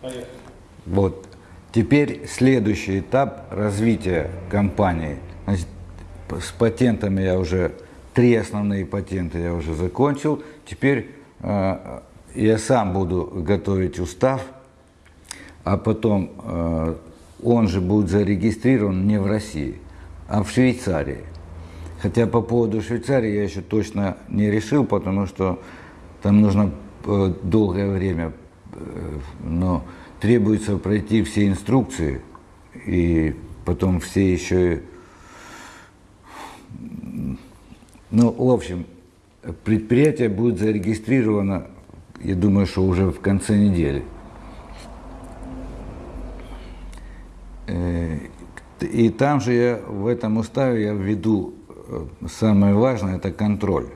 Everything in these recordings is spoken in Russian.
Поехали. Вот. Теперь следующий этап развития компании. Значит, с патентами я уже, три основные патенты я уже закончил. Теперь э, я сам буду готовить устав, а потом э, он же будет зарегистрирован не в России, а в Швейцарии. Хотя по поводу Швейцарии я еще точно не решил, потому что там нужно э, долгое время, но требуется пройти все инструкции и потом все еще, ну, в общем, предприятие будет зарегистрировано, я думаю, что уже в конце недели. Э, И там же я, в этом уставе я введу э, самое важное, это контроль.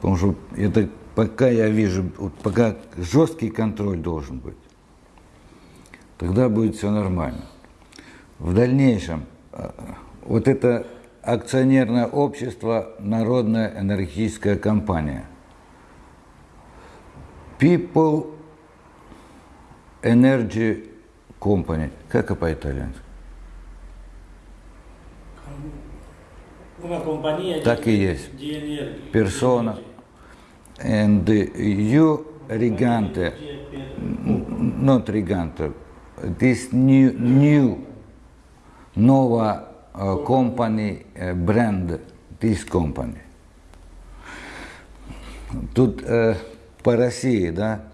Потому что это пока я вижу, вот пока жесткий контроль должен быть, тогда будет все нормально. В дальнейшем, э, вот это акционерное общество «Народная энергетическая компания». People Energy Company. Как это по-итальянски? Так и есть. Persona. And you, Rigante, n- not Rigante, this new, new Nova uh, company, uh, brand, this company. Тут э, по России, да,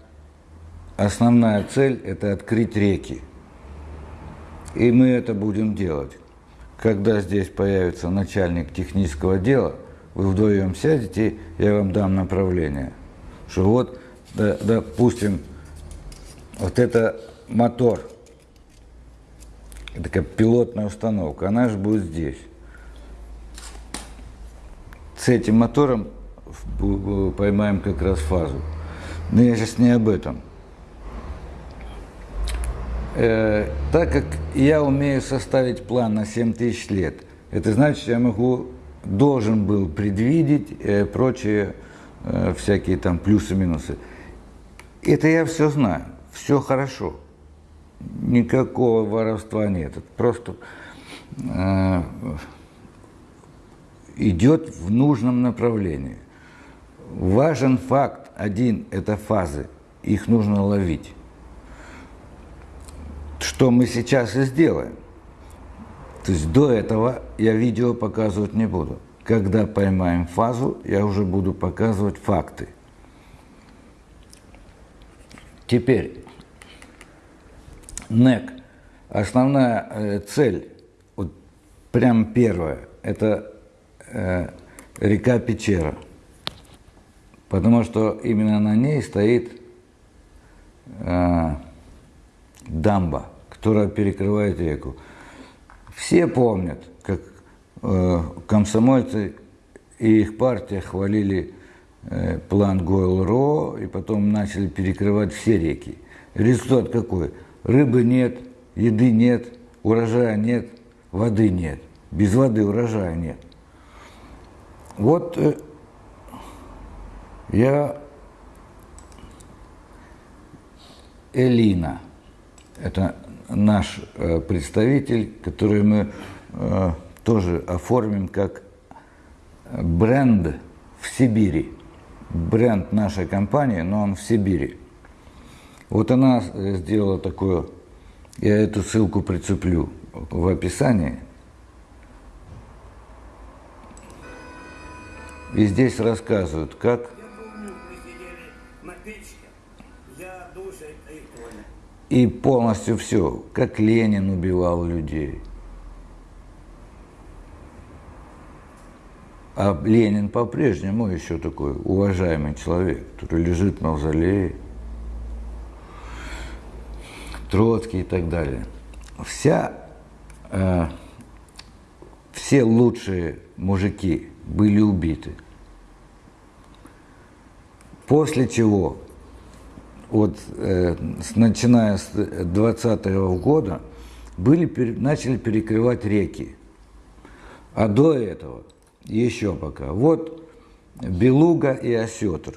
основная цель – это открыть реки. И мы это будем делать. Когда здесь появится начальник технического дела, вы вдвоем сядете, я вам дам направление. Что вот, да- допустим, вот это мотор, такая пилотная установка, она же будет здесь. С этим мотором поймаем как раз фазу. Но я сейчас не об этом. Э, так как я умею составить план на 7 тысяч лет, это значит, я могу, должен был предвидеть э, прочие э, всякие там плюсы-минусы. Это я все знаю, все хорошо. Никакого воровства нет. Это просто э, идет в нужном направлении. Важен факт один – это фазы. Их нужно ловить что мы сейчас и сделаем. То есть до этого я видео показывать не буду. Когда поймаем фазу, я уже буду показывать факты. Теперь, НЭК. Основная э, цель, вот прям первая, это э, река Печера. Потому что именно на ней стоит э, дамба, которая перекрывает реку. Все помнят, как э, комсомольцы и их партия хвалили э, план Гойл-Ро, и потом начали перекрывать все реки. Результат какой? Рыбы нет, еды нет, урожая нет, воды нет. Без воды урожая нет. Вот э, я Элина. Это наш э, представитель, который мы э, тоже оформим как бренд в Сибири. Бренд нашей компании, но он в Сибири. Вот она сделала такое, я эту ссылку прицеплю в описании. И здесь рассказывают, как И полностью все, как Ленин убивал людей. А Ленин по-прежнему еще такой уважаемый человек, который лежит в мавзолее. Троцкий и так далее. Вся, э, все лучшие мужики были убиты. После чего вот э, с- начиная с 20 года были, пере- начали перекрывать реки. А до этого, еще пока, вот Белуга и Осетр.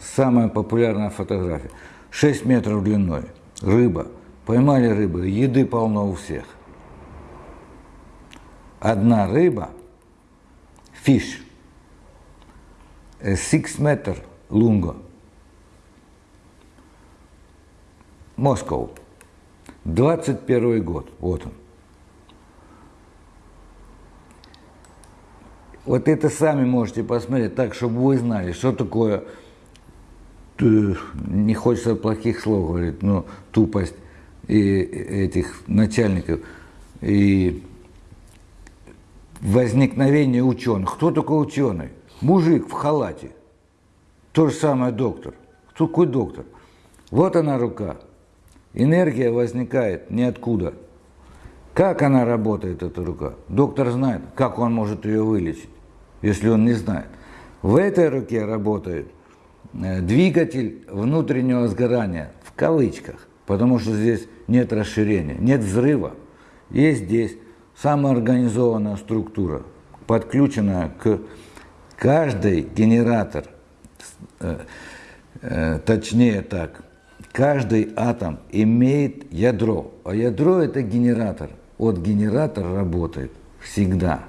Самая популярная фотография. 6 метров длиной. Рыба. Поймали рыбу, еды полно у всех. Одна рыба, fish, 6 метр лунго. Москва. 21 год. Вот он. Вот это сами можете посмотреть так, чтобы вы знали, что такое, э, не хочется плохих слов говорить, но тупость и этих начальников и возникновение ученых. Кто такой ученый? Мужик в халате. То же самое доктор. Кто такой доктор? Вот она рука. Энергия возникает ниоткуда. Как она работает, эта рука? Доктор знает, как он может ее вылечить, если он не знает. В этой руке работает э, двигатель внутреннего сгорания, в кавычках, потому что здесь нет расширения, нет взрыва. Есть здесь самоорганизованная структура, подключенная к каждый генератор, э, э, точнее так, каждый атом имеет ядро, а ядро это генератор. От генератора работает всегда.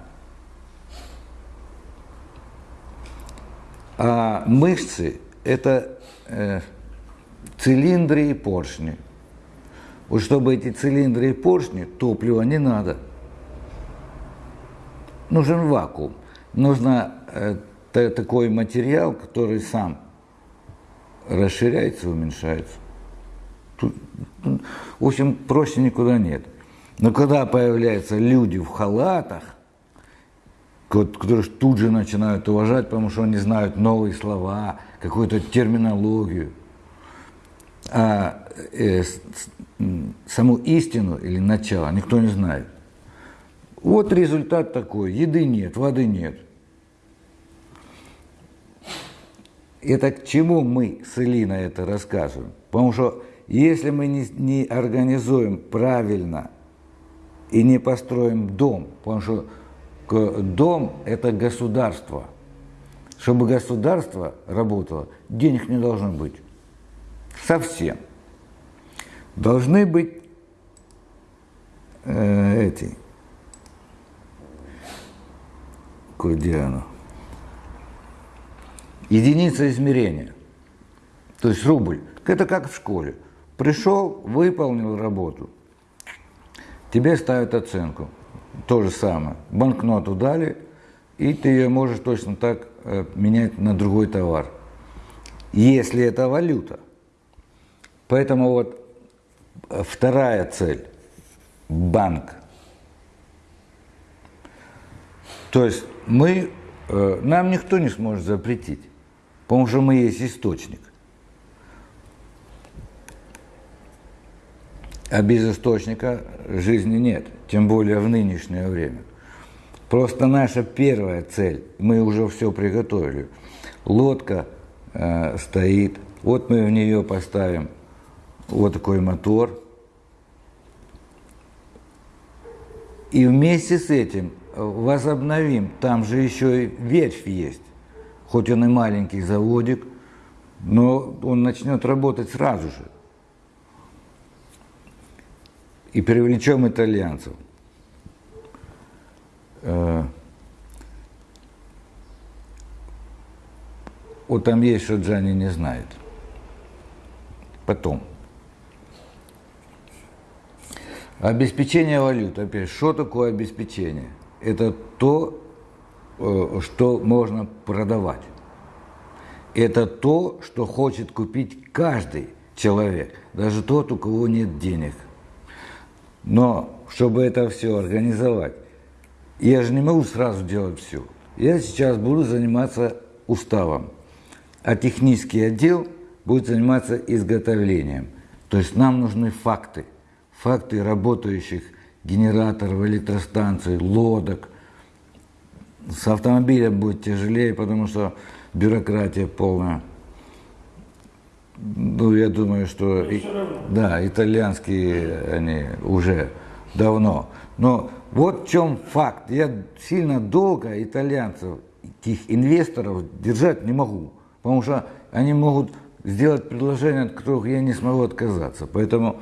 А мышцы это э, цилиндры и поршни. Вот чтобы эти цилиндры и поршни, топлива не надо. Нужен вакуум. Нужно э, такой материал, который сам расширяется, уменьшается. В общем, проще никуда нет. Но когда появляются люди в халатах, которые тут же начинают уважать, потому что они знают новые слова, какую-то терминологию, а э, с, саму истину или начало никто не знает. Вот результат такой. Еды нет, воды нет. Это к чему мы с Элиной это рассказываем? Потому что если мы не, не организуем правильно и не построим дом, потому что дом – это государство. Чтобы государство работало, денег не должно быть. Совсем. Должны быть э, эти, где оно? Единица измерения. То есть рубль. Это как в школе. Пришел, выполнил работу. Тебе ставят оценку. То же самое. Банкноту дали, и ты ее можешь точно так э, менять на другой товар. Если это валюта. Поэтому вот э, вторая цель – банк. То есть мы, э, нам никто не сможет запретить, потому что мы есть источник. А без источника жизни нет, тем более в нынешнее время. Просто наша первая цель, мы уже все приготовили. Лодка э, стоит, вот мы в нее поставим вот такой мотор. И вместе с этим возобновим, там же еще и ветвь есть, хоть он и маленький заводик, но он начнет работать сразу же и привлечем итальянцев. Э, вот там есть, что Джани не знает. Потом. Обеспечение валют. Опять, что такое обеспечение? Это то, э, что можно продавать. Это то, что хочет купить каждый человек, даже тот, у кого нет денег. Но чтобы это все организовать, я же не могу сразу делать все. Я сейчас буду заниматься уставом, а технический отдел будет заниматься изготовлением. То есть нам нужны факты, факты работающих генераторов, электростанций, лодок. С автомобилем будет тяжелее, потому что бюрократия полная. Ну, я думаю, что и, да, итальянские они уже давно. Но вот в чем факт. Я сильно долго итальянцев, этих инвесторов держать не могу. Потому что они могут сделать предложение, от которых я не смогу отказаться. Поэтому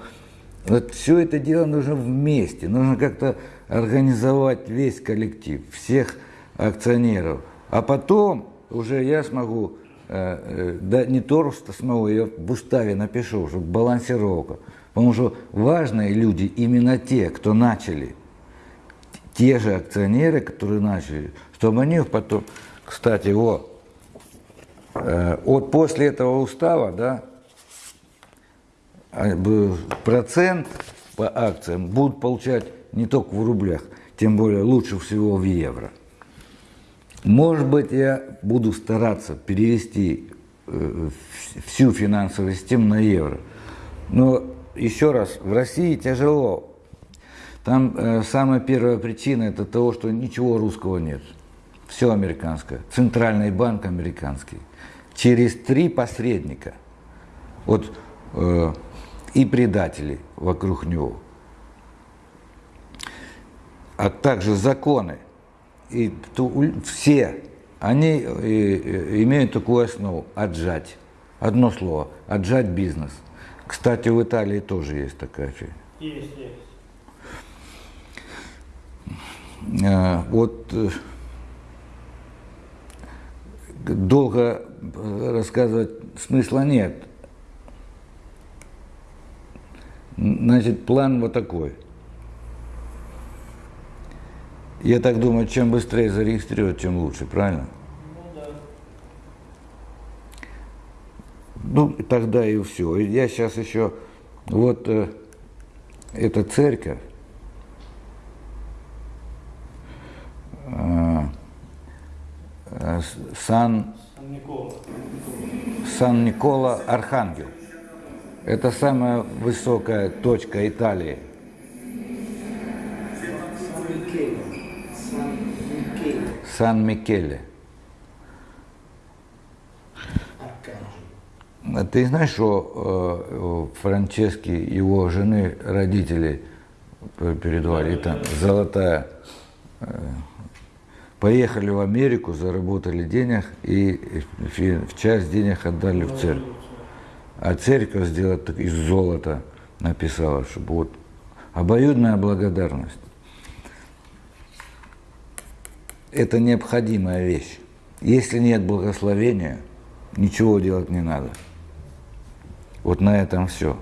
вот все это дело нужно вместе, нужно как-то организовать весь коллектив, всех акционеров. А потом уже я смогу, да не то что смогу, я в уставе напишу, чтобы балансировка. Потому что важные люди именно те, кто начали, те же акционеры, которые начали, чтобы они потом, кстати, вот, э, вот после этого устава, да, а, процент по акциям будут получать не только в рублях, тем более лучше всего в евро. Может быть, я буду стараться перевести э, вс- всю финансовую систему на евро. Но еще раз, в России тяжело. Там э, самая первая причина это того, что ничего русского нет. Все американское. Центральный банк американский. Через три посредника. Вот э, и предатели вокруг него. А также законы. И все, они э, э, имеют такую основу – отжать. Одно слово – отжать бизнес. Кстати, в Италии тоже есть такая фигня. Есть, есть. Э, Вот долго рассказывать смысла нет. Значит, план вот такой. Я так думаю, чем быстрее зарегистрировать, тем лучше, правильно? Ну да. Ну, тогда и все. Я сейчас еще, вот э, эта церковь, э, э, Сан. Сан Никола Архангел. Это самая высокая точка Италии. Сан Микеле. А Ты знаешь, что э, Франчески, его жены, родители передавали, там золотая, э, поехали в Америку, заработали денег и в часть денег отдали в церковь. А церковь сделала из золота, написала, чтобы вот обоюдная благодарность. Это необходимая вещь. Если нет благословения, ничего делать не надо. Вот на этом все.